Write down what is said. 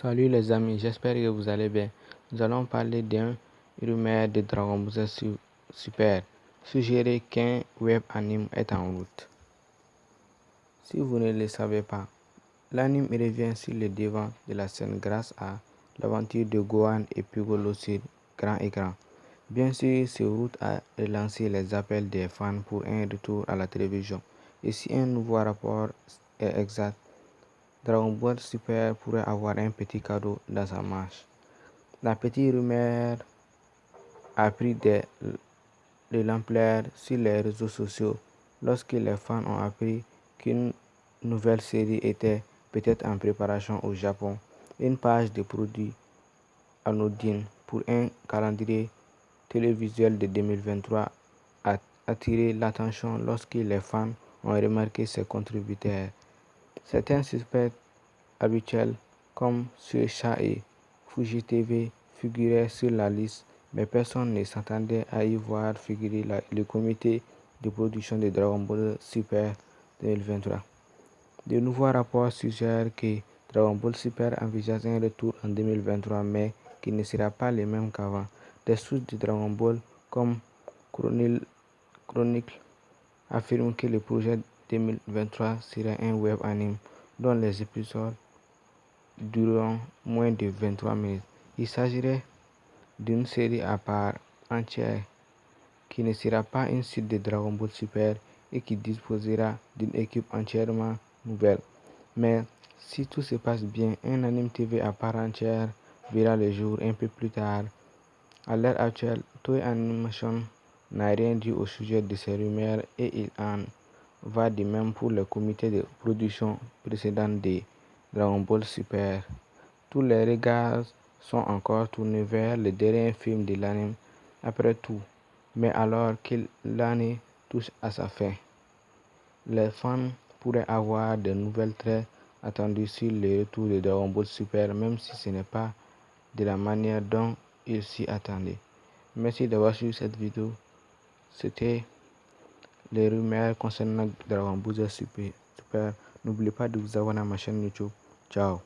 Salut les amis, j'espère que vous allez bien. Nous allons parler d'un rumeur de Dragon Ball Super, suggéré qu'un web anime est en route. Si vous ne le savez pas, l'anime revient sur le devant de la scène grâce à l'aventure de Gohan et Piccolo sur grand écran. Bien sûr, ce route a relancé les appels des fans pour un retour à la télévision. Et si un nouveau rapport est exact, Dragon Ball Super pourrait avoir un petit cadeau dans sa marche. La petite rumeur a pris de, l'ampleur sur les réseaux sociaux lorsque les fans ont appris qu'une nouvelle série était peut-être en préparation au Japon. Une page de produits anodine pour un calendrier télévisuel de 2023 a attiré l'attention lorsque les fans ont remarqué ses contributeurs. Certains suspects habituels comme Suecha et Fuji TV figuraient sur la liste, mais personne ne s'attendait à y voir figurer le comité de production de Dragon Ball Super 2023. De nouveaux rapports suggèrent que Dragon Ball Super envisage un retour en 2023, mais qui ne sera pas le même qu'avant. Des sources de Dragon Ball comme Chronicle affirment que le projet 2023 sera un web anime dont les épisodes dureront moins de 23 minutes. Il s'agirait d'une série à part entière qui ne sera pas une suite de Dragon Ball Super et qui disposera d'une équipe entièrement nouvelle. Mais si tout se passe bien, un anime TV à part entière verra le jour un peu plus tard. À l'heure actuelle, Toei Animation n'a rien dit au sujet de ces rumeurs et il en va de même pour le comité de production précédent de Dragon Ball Super. Tous les regards sont encore tournés vers le dernier film de l'anime après tout. Mais alors que l'année touche à sa fin, les fans pourraient avoir de nouvelles très attendues sur le retour de Dragon Ball Super, même si ce n'est pas de la manière dont ils s'y attendaient. Merci d'avoir suivi cette vidéo. C'était les rumeurs concernant Dragon Ball Super. N'oubliez pas de vous abonner à ma chaîne YouTube. Ciao